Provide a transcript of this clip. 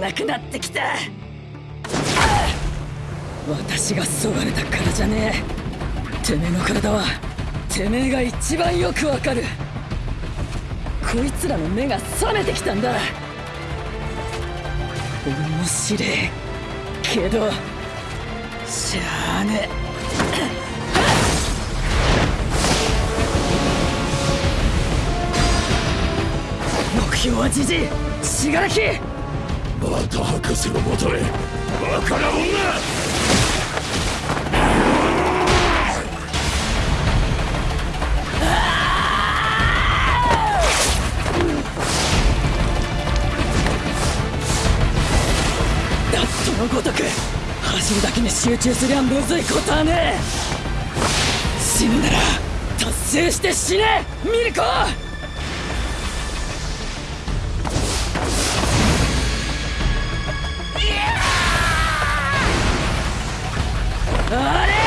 なくなってきた。私がそがれたからじゃねえ。てめえの体はてめえが一番よくわかる。こいつらの目が覚めてきたんだ。面白えけどしゃあねえ。目標はじじい。死柄木また博士のもとへバカな女ダットのごとく走るだけに集中すりゃむずいことはねえ。死ぬなら達成して死ねミルコあれ？